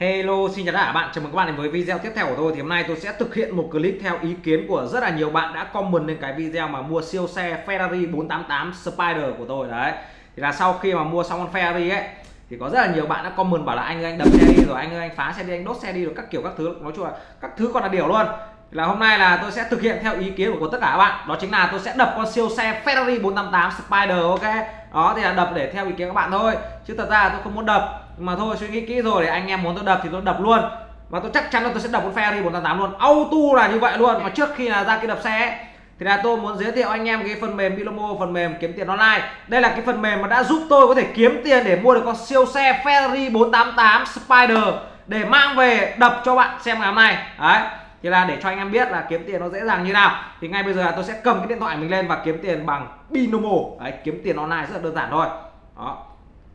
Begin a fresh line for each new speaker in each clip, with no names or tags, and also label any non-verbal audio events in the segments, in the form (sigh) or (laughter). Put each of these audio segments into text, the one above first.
Hello, xin chào tất cả các bạn. Chào mừng các bạn đến với video tiếp theo của tôi. Thì hôm nay tôi sẽ thực hiện một clip theo ý kiến của rất là nhiều bạn đã comment lên cái video mà mua siêu xe Ferrari 488 Spider của tôi. Đấy. Thì là sau khi mà mua xong con Ferrari ấy thì có rất là nhiều bạn đã comment bảo là anh ơi anh đập xe đi rồi anh ơi anh phá xe đi anh đốt xe đi rồi các kiểu các thứ. Nói chung là các thứ còn là điều luôn. Thì là hôm nay là tôi sẽ thực hiện theo ý kiến của tất cả các bạn. Đó chính là tôi sẽ đập con siêu xe Ferrari 488 Spider ok? Đó thì là đập để theo ý kiến các bạn thôi. Chứ thật ra tôi không muốn đập mà thôi suy nghĩ kỹ rồi để anh em muốn tôi đập thì tôi đập luôn. Và tôi chắc chắn là tôi sẽ đập con Ferrari 488 luôn. Auto là như vậy luôn. Mà trước khi là ra cái đập xe ấy, thì là tôi muốn giới thiệu anh em cái phần mềm Bilomo phần mềm kiếm tiền online. Đây là cái phần mềm mà đã giúp tôi có thể kiếm tiền để mua được con siêu xe Ferrari 488 Spider để mang về đập cho bạn xem ngày hôm nay. Đấy thì là để cho anh em biết là kiếm tiền nó dễ dàng như nào. Thì ngay bây giờ là tôi sẽ cầm cái điện thoại mình lên và kiếm tiền bằng Binomo đấy kiếm tiền online rất là đơn giản thôi. Đó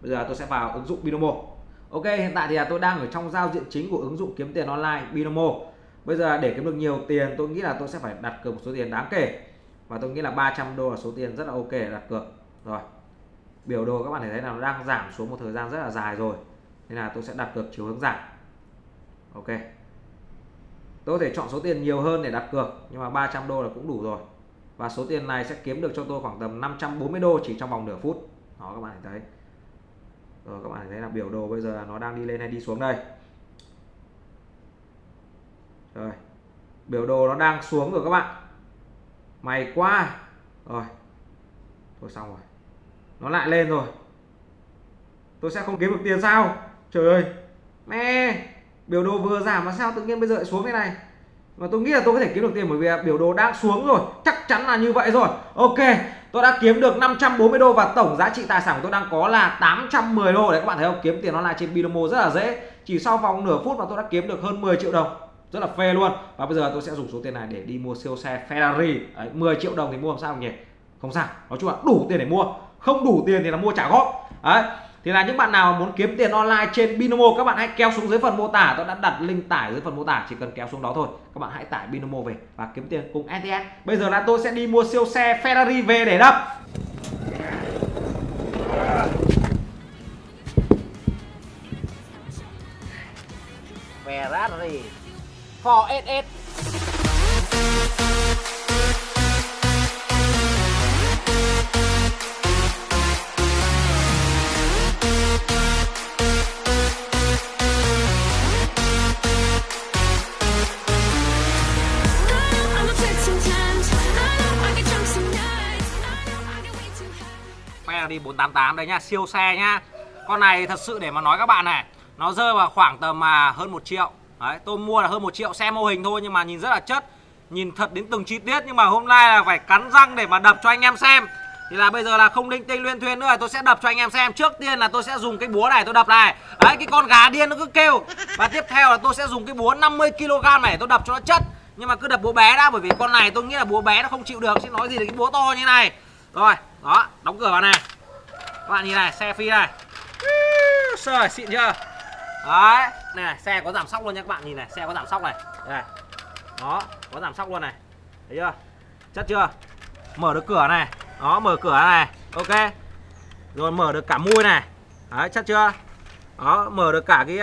bây giờ tôi sẽ vào ứng dụng Binomo Ok, hiện tại thì là tôi đang ở trong giao diện chính của ứng dụng kiếm tiền online Binomo. Bây giờ để kiếm được nhiều tiền, tôi nghĩ là tôi sẽ phải đặt cược một số tiền đáng kể. Và tôi nghĩ là 300 đô là số tiền rất là ok để đặt cược. Rồi, Biểu đồ các bạn thấy là nó đang giảm xuống một thời gian rất là dài rồi. Nên là tôi sẽ đặt cược chiều hướng giảm. Ok. Tôi có thể chọn số tiền nhiều hơn để đặt cược, Nhưng mà 300 đô là cũng đủ rồi. Và số tiền này sẽ kiếm được cho tôi khoảng tầm 540 đô chỉ trong vòng nửa phút. Đó, các bạn thấy rồi các bạn thấy là biểu đồ bây giờ là nó đang đi lên hay đi xuống đây? Rồi, biểu đồ nó đang xuống rồi các bạn. Mày qua rồi, thôi xong rồi. Nó lại lên rồi. Tôi sẽ không kiếm được tiền sao? Trời ơi. Mẹ, biểu đồ vừa giảm mà sao tự nhiên bây giờ lại xuống thế này? Mà tôi nghĩ là tôi có thể kiếm được tiền bởi vì biểu đồ đang xuống rồi. Chắc chắn là như vậy rồi. Ok tôi đã kiếm được 540 đô và tổng giá trị tài sản của tôi đang có là 810 đô. Đấy các bạn thấy không? Kiếm tiền nó trên Binomo rất là dễ. Chỉ sau vòng nửa phút mà tôi đã kiếm được hơn 10 triệu đồng. Rất là phê luôn. Và bây giờ tôi sẽ dùng số tiền này để đi mua siêu xe Ferrari. Đấy, 10 triệu đồng thì mua làm sao nhỉ? Không sao. Nói chung là đủ tiền để mua. Không đủ tiền thì là mua trả góp đấy thì là những bạn nào muốn kiếm tiền online trên Binomo, các bạn hãy kéo xuống dưới phần mô tả. Tôi đã đặt link tải dưới phần mô tả, chỉ cần kéo xuống đó thôi. Các bạn hãy tải Binomo về và kiếm tiền cùng ETS bây giờ là tôi sẽ đi mua siêu xe Ferrari về để đập. Ferrari. 4SS 488 đây nhá, siêu xe nhá. Con này thật sự để mà nói các bạn này, nó rơi vào khoảng tầm mà hơn một triệu. Đấy, tôi mua là hơn một triệu xe mô hình thôi nhưng mà nhìn rất là chất, nhìn thật đến từng chi tiết. Nhưng mà hôm nay là phải cắn răng để mà đập cho anh em xem. Thì là bây giờ là không linh tinh luyên thuyên nữa, tôi sẽ đập cho anh em xem. Trước tiên là tôi sẽ dùng cái búa này, tôi đập này. Đấy, cái con gà điên nó cứ kêu. Và tiếp theo là tôi sẽ dùng cái búa 50 kg này, tôi đập cho nó chất. Nhưng mà cứ đập búa bé đã, bởi vì con này tôi nghĩ là búa bé nó không chịu được. Chứ nói gì là cái búa to như này. Rồi, đó, đóng cửa vào này các bạn nhìn này xe phi này. Trời xịn chưa? Đấy này xe có giảm sóc luôn nha các bạn. Nhìn này xe có giảm sóc này. Đây đó có giảm sóc luôn này. Thấy chưa? Chất chưa? Mở được cửa này. Đó mở cửa này. Ok. Rồi mở được cả mui này. Đấy chất chưa? Đó mở được cả cái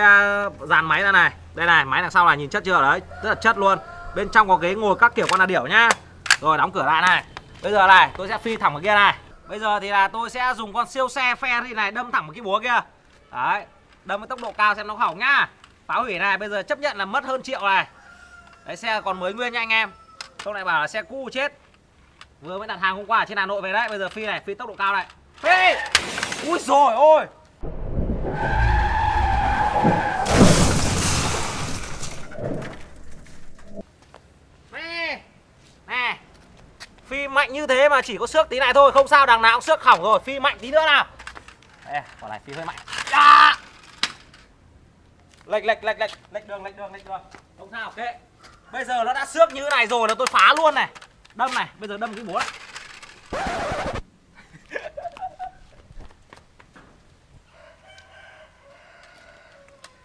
uh, dàn máy ra này. Đây này máy đằng sau này nhìn chất chưa? Đấy rất là chất luôn. Bên trong có ghế ngồi các kiểu con là điểu nhá. Rồi đóng cửa lại này. Bây giờ này tôi sẽ phi thẳng vào kia này bây giờ thì là tôi sẽ dùng con siêu xe Ferrari này đâm thẳng vào cái búa kia. Đấy, đâm với tốc độ cao xem nó hỏng nhá. Phá hủy này, bây giờ chấp nhận là mất hơn triệu này. Đấy, xe còn mới nguyên nha anh em. Không lại bảo là xe cũ chết. Vừa mới đặt hàng hôm qua ở trên Hà Nội về đấy. Bây giờ phi này, phi tốc độ cao này. Phi! Ui rồi ôi nè phi mạnh như thế mà chỉ có xước tí này thôi không sao đằng nào cũng xước hỏng rồi phi mạnh tí nữa nào. Ê, quả này phi hơi mạnh. À! lệch lệch lệch lệch lệch đường lệch đường lệch đường. Không sao ok. Bây giờ nó đã xước như thế này rồi là tôi phá luôn này. Đâm này bây giờ đâm cái búa này. (laughs)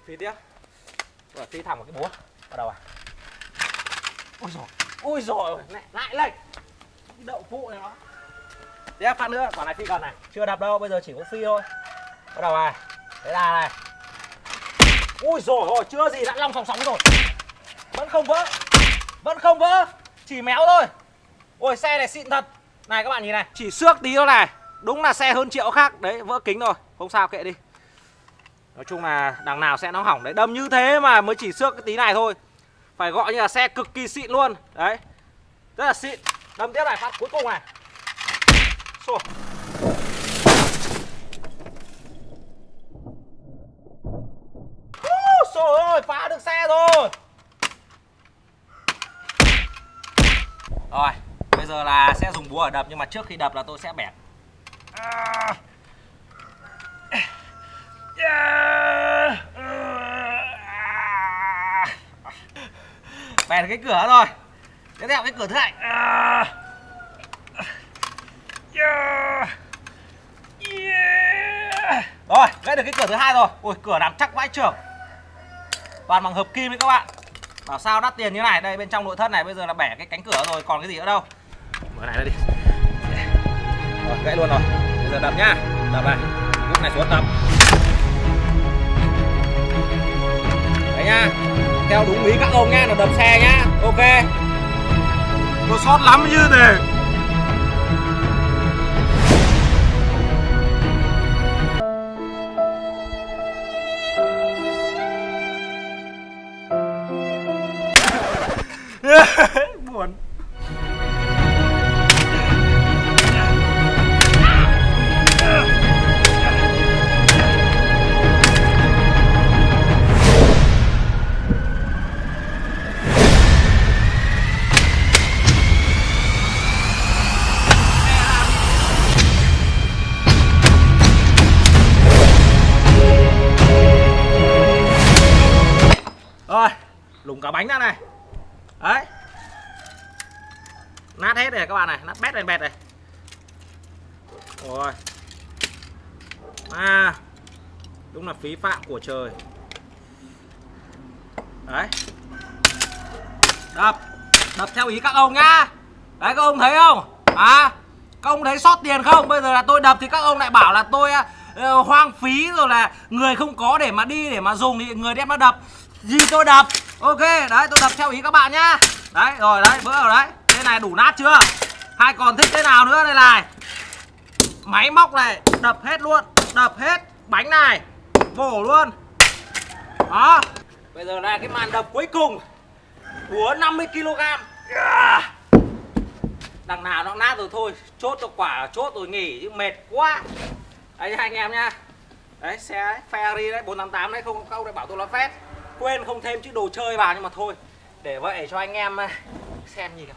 Phi tiếp. Phi thẳng vào cái búa bắt đầu à? Ôi rồi ôi rồi lại lại lệch đậu phụ này nó tiếp phát nữa, quả này phi gần này. Chưa đập đâu, bây giờ chỉ có phi thôi. Bắt đầu này thế là này. Ui rồi ôi, chưa gì đã long sòng sóng rồi. Vẫn không vỡ, vẫn không vỡ, chỉ méo thôi. Ôi, xe này xịn thật. Này, các bạn nhìn này, chỉ xước tí thôi này. Đúng là xe hơn triệu khác. Đấy, vỡ kính rồi, không sao, kệ đi. Nói chung là đằng nào sẽ nó hỏng. Đấy, đâm như thế mà mới chỉ xước cái tí này thôi. Phải gọi như là xe cực kỳ xịn luôn. Đấy, rất là xịn đâm tiếp này phát cuối cùng này. Xua. Trời ơi, phá được xe rồi. Rồi, bây giờ là sẽ dùng búa ở đập Nhưng mà trước khi đập là tôi sẽ bẻ. Bẻ cái cửa rồi Tiếp theo cái cửa thứ hai. Rồi, gãy được cái cửa thứ hai rồi. Ôi, cửa nằm chắc vãi trưởng. Toàn bằng hợp kim đấy các bạn. Bảo sao đắt tiền như này? Đây bên trong nội thất này bây giờ là bẻ cái cánh cửa rồi còn cái gì nữa đâu? Mở này ra đi. Rồi gãy luôn rồi. Bây giờ đập nhá. Đập này. Lúc này xuống đập. Đấy nhá. Theo đúng ý các ông nhá là đập xe nhá. Ok nó sót lắm như thế (laughs) buồn. Thủng cả bánh ra này. Đấy. Nát hết rồi các bạn này nát bét bẹt bẹt này. Rồi. À đúng là phí phạm của trời. Đấy. Đập đập theo ý các ông nhá. Đấy các ông thấy không? À các ông thấy sót tiền không? Bây giờ là tôi đập thì các ông lại bảo là tôi uh, hoang phí rồi là người không có để mà đi để mà dùng thì người đem nó đập. Gì tôi đập? Ok đấy tôi đập theo ý các bạn nhá. Đấy rồi đấy bữa rồi đấy. Thế này đủ nát chưa? Hai còn thích thế nào nữa đây này? Máy móc này đập hết luôn đập hết bánh này. Vổ luôn. Đó. Bây giờ là cái màn đập cuối cùng. Búa 50 kg đằng nào nó nát rồi thôi. Chốt cho quả chốt rồi nghỉ chứ mệt quá. Đấy anh em nha đấy xe Ferrari đấy 488 đấy không câu lại bảo tôi là phép quên không thêm chữ đồ chơi vào nhưng mà thôi. Để vậy cho anh em eh, xem gì nào.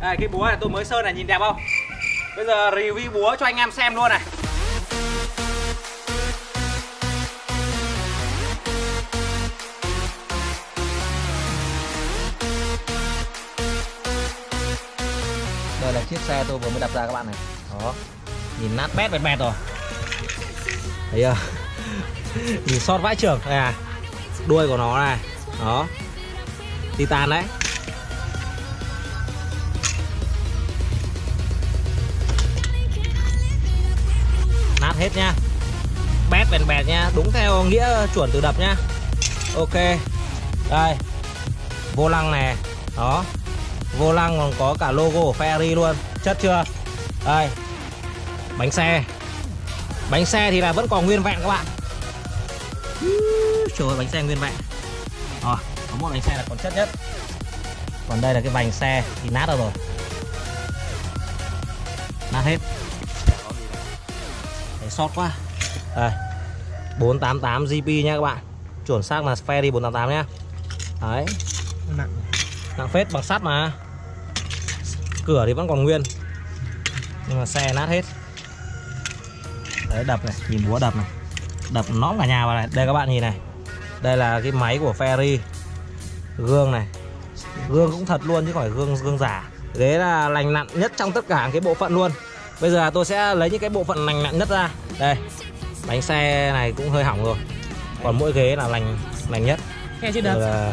Đây, cái búa này tôi mới sơn này, nhìn đẹp không? Bây giờ review búa cho anh em xem luôn này. Đây là chiếc xe tôi vừa mới đập ra các bạn này. Đó. Nhìn nát bét bẹt bẹt rồi. Thấy chưa? (laughs) Nhìn sót vãi trưởng. Đây à Đuôi của nó này. Đó. Titan đấy. Hết nha. Bét bèn bèn nha, đúng theo nghĩa chuẩn từ đập nha. Ok, đây. Vô lăng này, đó. Vô lăng còn có cả logo của Ferrari luôn, chất chưa? Đây. Bánh xe. Bánh xe thì là vẫn còn nguyên vẹn các bạn. Trời ơi, bánh xe nguyên vẹn. Rồi, có một bánh xe là còn chất nhất. Còn đây là cái vành xe thì nát rồi. Nát hết sót quá. Đây 488 GP nha các bạn. Chuẩn xác là Ferry 488 nhá. Đấy.
Nặng.
Nặng phết bằng sắt mà. Cửa thì vẫn còn nguyên. Nhưng mà xe nát hết. Đấy đập này nhìn búa đập này. Đập nõm cả nhà vào này. Đây các bạn nhìn này. Đây là cái máy của Ferry gương này. Gương cũng thật luôn chứ không phải gương gương giả. Ghế là lành nặn nhất trong tất cả cái bộ phận luôn bây giờ tôi sẽ lấy những cái bộ phận lành nặn nhất ra. Đây bánh xe này cũng hơi hỏng rồi. Còn mỗi ghế là lành lành nhất.
Nghe được.
Là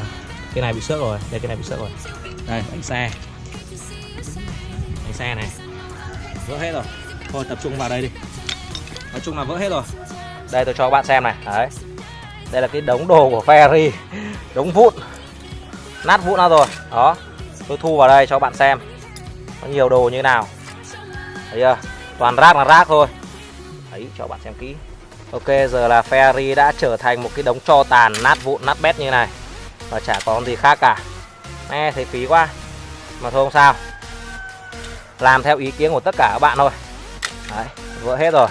cái này bị xước rồi đây cái này bị xước rồi. Đây bánh xe. Bánh xe này. Vỡ hết rồi. Thôi tập trung vào đây đi. Nói chung là vỡ hết rồi. Đây tôi cho các bạn xem này. Đấy. Đây là cái đống đồ của ferry đống vụn. Nát vụn ra rồi. Đó. Tôi thu vào đây cho các bạn xem. Có nhiều đồ như nào thấy chưa? Toàn rác là rác thôi. Đấy, cho bạn xem kỹ. Ok, giờ là ferry đã trở thành một cái đống tro tàn, nát vụn, nát bét như này. Và chả còn gì khác cả. Nghe thấy phí quá. Mà thôi không sao. Làm theo ý kiến của tất cả các bạn thôi. Đấy, vỡ hết rồi.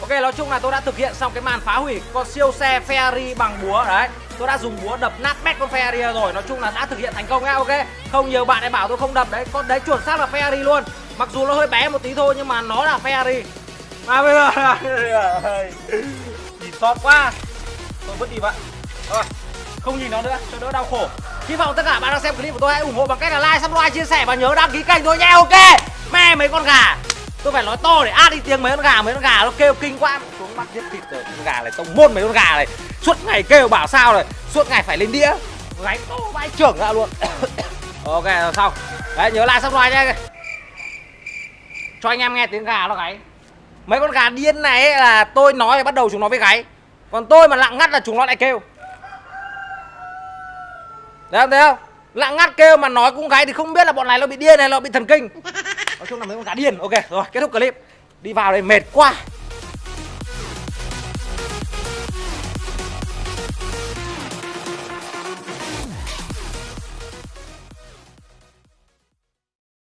Ok, nói chung là tôi đã thực hiện xong cái màn phá hủy con siêu xe Ferrari bằng búa. Đấy, tôi đã dùng búa đập nát bét con Ferrari rồi. Nói chung là đã thực hiện thành công nhá, ok? Không, nhiều bạn lại bảo tôi không đập. Đấy, con đấy, chuẩn xác là Ferrari luôn mặc dù nó hơi bé một tí thôi, nhưng mà nó là Ferrari. À bây giờ (laughs) nhìn sót quá. Tôi vứt đi bạn. Rồi không nhìn nó nữa, cho đỡ đau khổ. Hy vọng tất cả bạn đang xem clip của tôi hãy ủng hộ bằng cách là like, subscribe, chia sẻ và nhớ đăng ký kênh tôi nha. Ok, mẹ mấy con gà. Tôi phải nói to để át đi tiếng mấy con gà, mấy con gà nó kêu kinh quá. Xuống bắt giết thịt rồi, con gà này tông môn mấy con gà này. Suốt ngày kêu bảo sao này suốt ngày phải lên đĩa. Gáy to vai trưởng ra luôn. (coughs) Ok rồi xong. Đấy, nhớ like, subscribe nha cho anh em nghe tiếng gà nó gáy. Mấy con gà điên này ấy là tôi nói thì bắt đầu chúng nó với gáy. Còn tôi mà lặng ngắt là chúng nó lại kêu. Đấy không, thấy không? Lặng ngắt kêu mà nói cũng gáy thì không biết là bọn này nó bị điên hay nó bị thần kinh. Nói chung là mấy con gà điên. Ok rồi kết thúc clip. Đi vào đây mệt quá.